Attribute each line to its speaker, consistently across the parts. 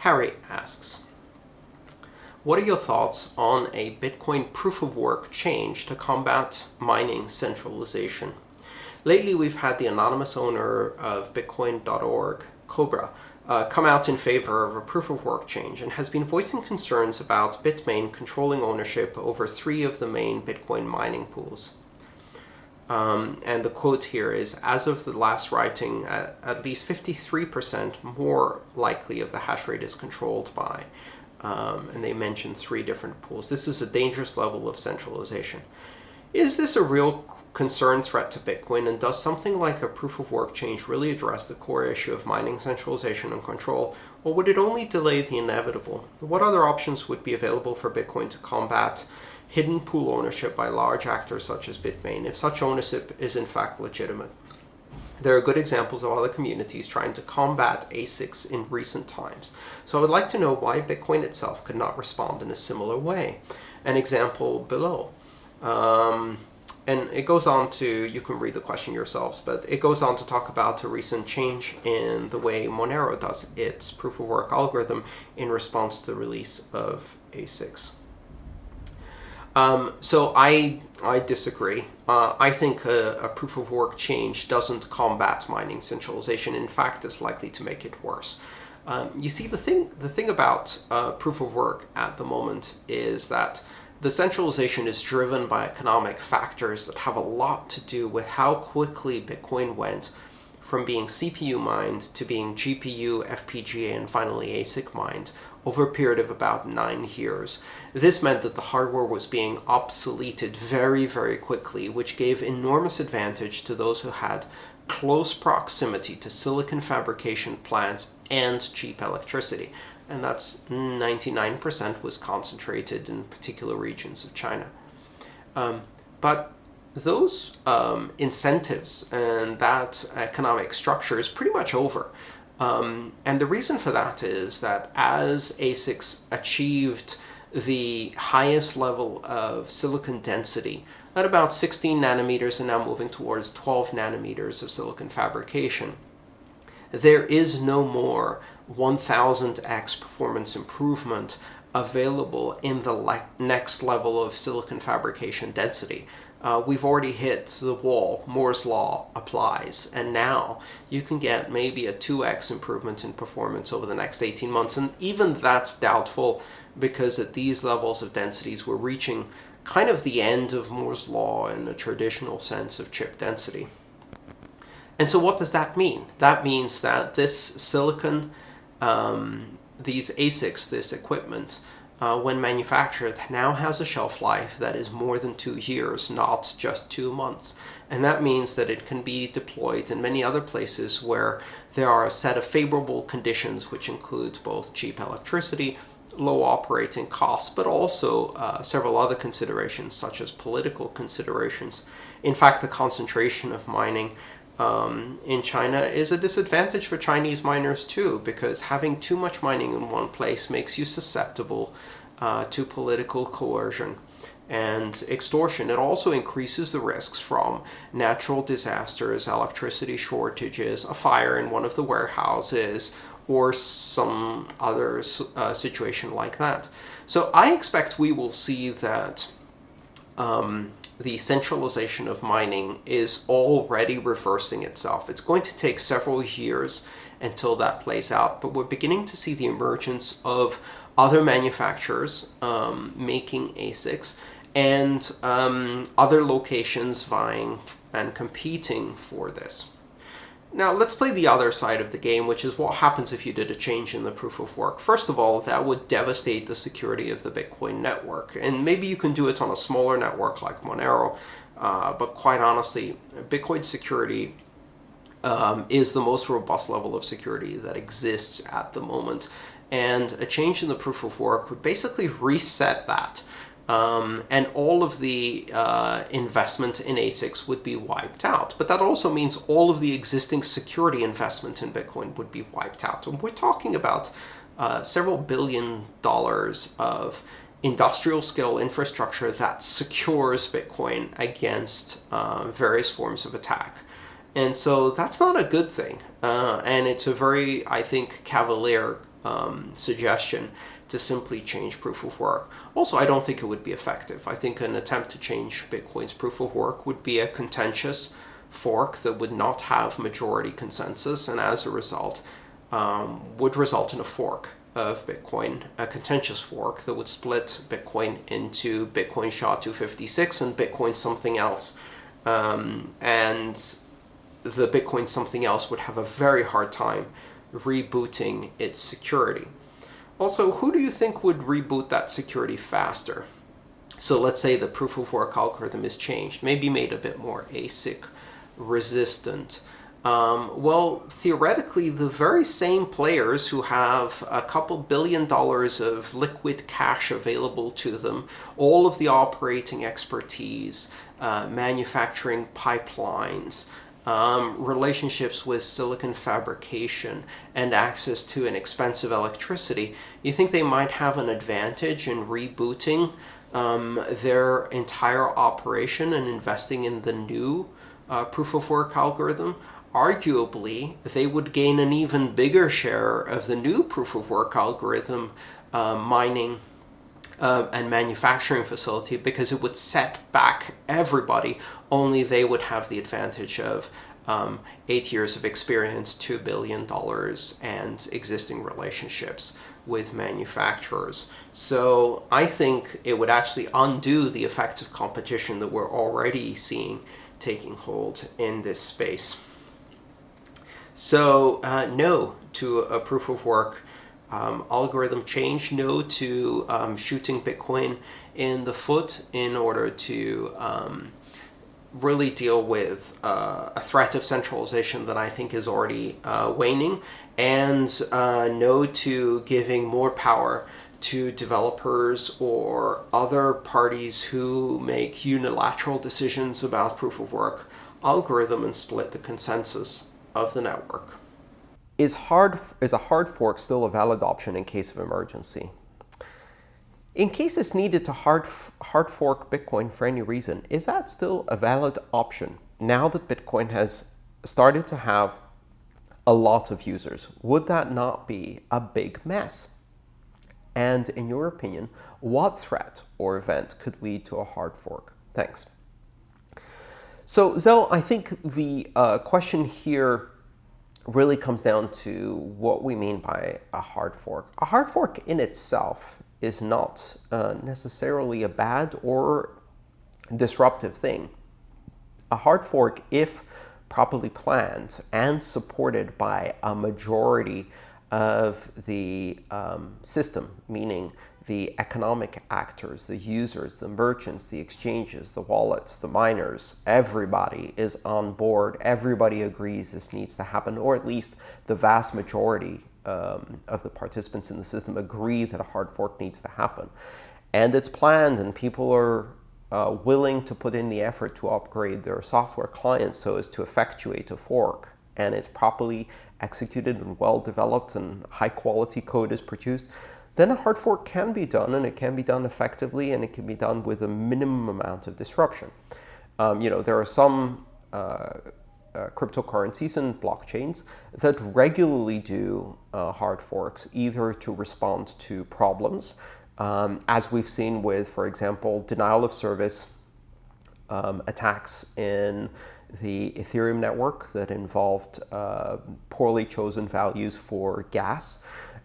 Speaker 1: Harry asks, what are your thoughts on a Bitcoin proof-of-work change to combat mining centralization? Lately, we've had the anonymous owner of Bitcoin.org, Cobra, uh, come out in favor of a proof-of-work change and has been voicing concerns about Bitmain controlling ownership over three of the main Bitcoin mining pools. Um, and the quote here is, as of the last writing, at, at least 53% more likely of the hash rate is controlled by um, and they mention three different pools. This is a dangerous level of centralization. Is this a real concern threat to Bitcoin, and does something like a proof-of-work change really address the core issue of mining centralization and control, or would it only delay the inevitable? What other options would be available for Bitcoin to combat hidden pool ownership by large actors such as Bitmain, if such ownership is in fact legitimate? There are good examples of other communities trying to combat ASICs in recent times. So I would like to know why Bitcoin itself could not respond in a similar way. An example below. Um, and it goes on to, you can read the question yourselves, but it goes on to talk about a recent change in the way Monero does its proof-of-work algorithm in response to the release of ASICs. Um, so I, I disagree. Uh, I think a, a proof-of-work change doesn't combat mining centralization. In fact, it's likely to make it worse. Um, you see, the thing, the thing about uh, proof-of-work at the moment is that the centralization is driven by economic factors that have a lot to do with how quickly Bitcoin went from being CPU mined to being GPU, FPGA, and finally ASIC mined over a period of about nine years. This meant that the hardware was being obsoleted very, very quickly, which gave enormous advantage to those who had close proximity to silicon fabrication plants and cheap electricity. And that's 99% was concentrated in particular regions of China. Um, but those um, incentives and that economic structure is pretty much over. Um, and the reason for that is that as ASICs achieved the highest level of silicon density at about 16 nanometers and now moving towards 12 nanometers of silicon fabrication, there is no more 1000x performance improvement available in the next level of silicon fabrication density. Uh, we've already hit the wall. Moore's law applies. And now you can get maybe a 2x improvement in performance over the next 18 months. And even that's doubtful because at these levels of densities, we're reaching kind of the end of Moore's law in the traditional sense of chip density. And so what does that mean? That means that this silicon, um, these ASICs, this equipment, uh, when manufactured now has a shelf life that is more than two years, not just two months. And that means that it can be deployed in many other places where there are a set of favorable conditions, which include both cheap electricity, low operating costs, but also uh, several other considerations, such as political considerations. In fact, the concentration of mining um, in China is a disadvantage for Chinese miners too, because having too much mining in one place makes you susceptible uh, to political coercion and extortion. It also increases the risks from natural disasters, electricity shortages, a fire in one of the warehouses, or some other uh, situation like that. So I expect we will see that um, the centralization of mining is already reversing itself. It's going to take several years until that plays out, but we're beginning to see the emergence of other manufacturers um, making ASICs and um, other locations vying and competing for this. Now, let's play the other side of the game, which is what happens if you did a change in the proof of work. First of all, that would devastate the security of the Bitcoin network. And maybe you can do it on a smaller network like Monero, uh, but quite honestly, Bitcoin security um, is the most robust level of security that exists at the moment. And a change in the proof of work would basically reset that. Um, and all of the uh, investment in ASICs would be wiped out. But that also means all of the existing security investment in Bitcoin would be wiped out. And we're talking about uh, several billion dollars of industrial scale infrastructure that secures Bitcoin against uh, various forms of attack. And so that's not a good thing. Uh, and it's a very, I think, cavalier um, suggestion to simply change proof of work. Also, I don't think it would be effective. I think an attempt to change Bitcoin's proof of work would be a contentious fork that would not have majority consensus and as a result um, would result in a fork of Bitcoin, a contentious fork that would split Bitcoin into Bitcoin SHA-256 and Bitcoin something else. Um, and the Bitcoin something else would have a very hard time rebooting its security. Also, who do you think would reboot that security faster? So let's say the proof of work algorithm is changed, maybe made a bit more ASIC resistant. Um, well, theoretically, the very same players who have a couple billion dollars of liquid cash available to them, all of the operating expertise, uh, manufacturing pipelines, um, relationships with silicon fabrication, and access to inexpensive electricity, you think they might have an advantage in rebooting um, their entire operation and investing in the new uh, proof of work algorithm? arguably, they would gain an even bigger share of the new proof of work algorithm uh, mining uh, and manufacturing facility because it would set back everybody. Only they would have the advantage of um, eight years of experience, $2 billion, and existing relationships with manufacturers. So I think it would actually undo the effects of competition that we're already seeing taking hold in this space. So uh, no to a proof of work um, algorithm change, no to um, shooting Bitcoin in the foot in order to um, really deal with uh, a threat of centralization that I think is already uh, waning, and uh, no to giving more power to developers or other parties who make unilateral decisions about proof of work algorithm and split the consensus of the network.
Speaker 2: Is, hard, is a hard fork still a valid option in case of emergency? In case it's needed to hard, hard fork Bitcoin for any reason, is that still a valid option now that Bitcoin has started to have a lot of users? Would that not be a big mess? And in your opinion, what threat or event could lead to a hard fork? Thanks. So Zell, I think the uh, question here really comes down to what we mean by a hard fork. A hard fork in itself is not uh, necessarily a bad or disruptive thing. A hard fork, if properly planned and supported by a majority of the um, system, meaning the economic actors, the users, the merchants, the exchanges, the wallets, the miners, everybody is on board. Everybody agrees this needs to happen, or at least the vast majority um, of the participants in the system agree that a hard fork needs to happen. And it's planned, and people are uh, willing to put in the effort to upgrade their software clients so as to effectuate a fork. And it's properly executed and well developed and high quality code is produced then a hard fork can be done, and it can be done effectively, and it can be done with a minimum amount of disruption. Um, you know, there are some uh, uh, cryptocurrencies and blockchains that regularly do uh, hard forks, either to respond to problems, um, as we've seen with, for example, denial of service um, attacks in the Ethereum network that involved uh, poorly chosen values for gas.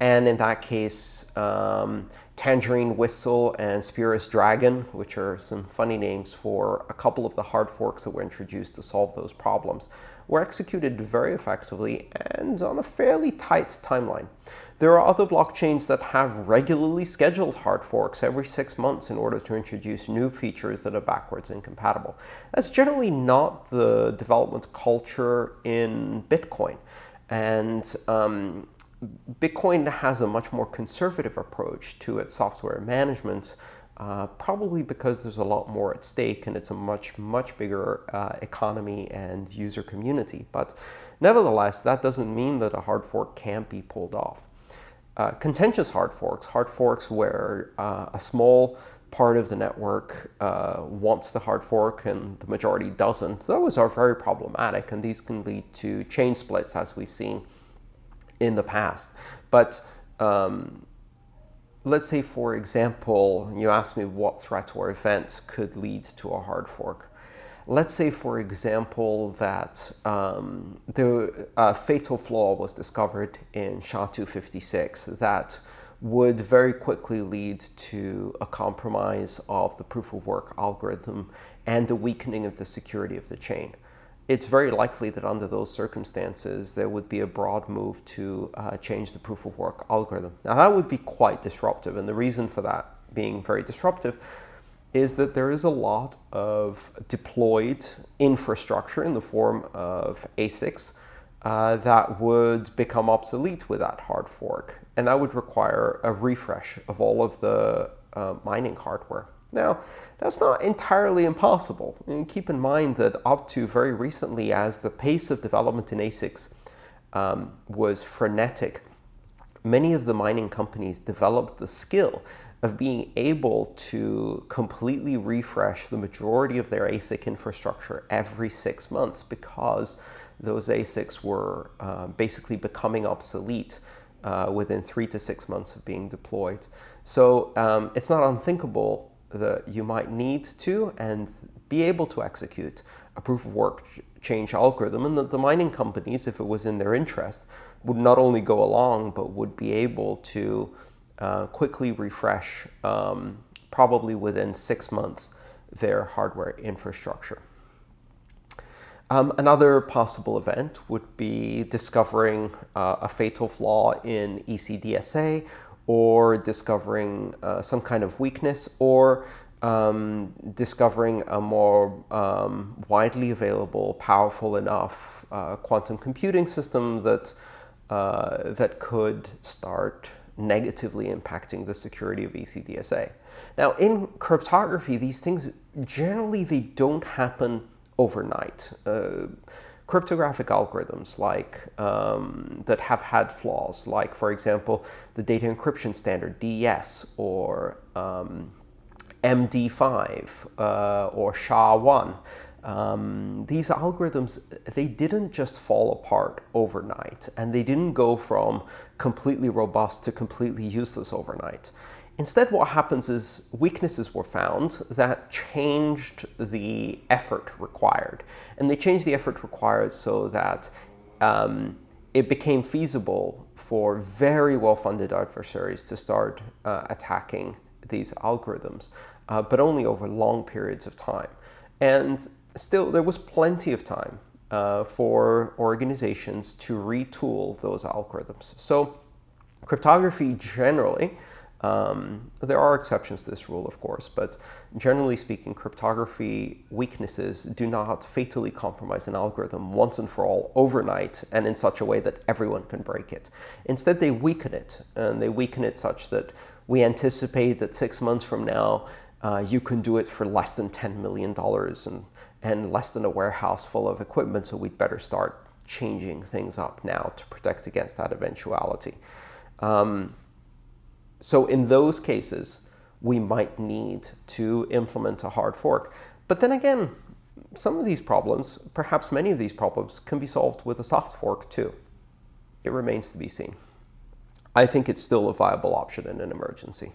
Speaker 2: And in that case, um, Tangerine Whistle and Spurious Dragon, which are some funny names for a couple of the hard forks that were introduced to solve those problems, were executed very effectively and on a fairly tight timeline. There are other blockchains that have regularly scheduled hard forks every six months in order to introduce new features that are backwards incompatible. That's generally not the development culture in Bitcoin. And um, Bitcoin has a much more conservative approach to its software management, uh, probably because there's a lot more at stake and it's a much, much bigger uh, economy and user community. But nevertheless, that doesn't mean that a hard fork can't be pulled off. Uh, contentious hard forks, hard forks where uh, a small part of the network uh, wants the hard fork and the majority doesn't, those are very problematic and these can lead to chain splits as we've seen in the past. But um, let's say, for example, you asked me what threat or event could lead to a hard fork. Let's say, for example, that um, the uh, fatal flaw was discovered in SHA-256 that would very quickly lead to a compromise of the proof of work algorithm and a weakening of the security of the chain it's very likely that under those circumstances, there would be a broad move to uh, change the proof of work algorithm. Now, that would be quite disruptive. And the reason for that being very disruptive is that there is a lot of deployed infrastructure in the form of ASICs uh, that would become obsolete with that hard fork. And that would require a refresh of all of the uh, mining hardware. Now, that's not entirely impossible. And keep in mind that up to very recently, as the pace of development in ASICs um, was frenetic, many of the mining companies developed the skill of being able to completely refresh the majority of their ASIC infrastructure every six months because those ASICs were uh, basically becoming obsolete uh, within three to six months of being deployed. So um, it's not unthinkable that you might need to and be able to execute a proof of work change algorithm and that the mining companies, if it was in their interest, would not only go along, but would be able to uh, quickly refresh, um, probably within six months, their hardware infrastructure. Um, another possible event would be discovering uh, a fatal flaw in ECDSA or discovering uh, some kind of weakness, or um, discovering a more um, widely available, powerful enough uh, quantum computing system that, uh, that could start negatively impacting the security of ECDSA. Now, in cryptography, these things, generally, they don't happen overnight. Uh, cryptographic algorithms like um, that have had flaws, like, for example, the data encryption standard, DES, or um, MD5, uh, or SHA-1. Um, these algorithms, they didn't just fall apart overnight, and they didn't go from completely robust to completely useless overnight. Instead, what happens is weaknesses were found that changed the effort required. And they changed the effort required so that um, it became feasible for very well-funded adversaries to start uh, attacking these algorithms, uh, but only over long periods of time. And still, there was plenty of time uh, for organizations to retool those algorithms. So cryptography generally um, there are exceptions to this rule, of course, but generally speaking, cryptography weaknesses do not fatally compromise an algorithm once and for all overnight and in such a way that everyone can break it. Instead, they weaken it, and they weaken it such that we anticipate that six months from now, uh, you can do it for less than $10 million and, and less than a warehouse full of equipment, so we'd better start changing things up now to protect against that eventuality. Um, so in those cases, we might need to implement a hard fork. But then again, some of these problems, perhaps many of these problems, can be solved with a soft fork too. It remains to be seen. I think it's still a viable option in an emergency.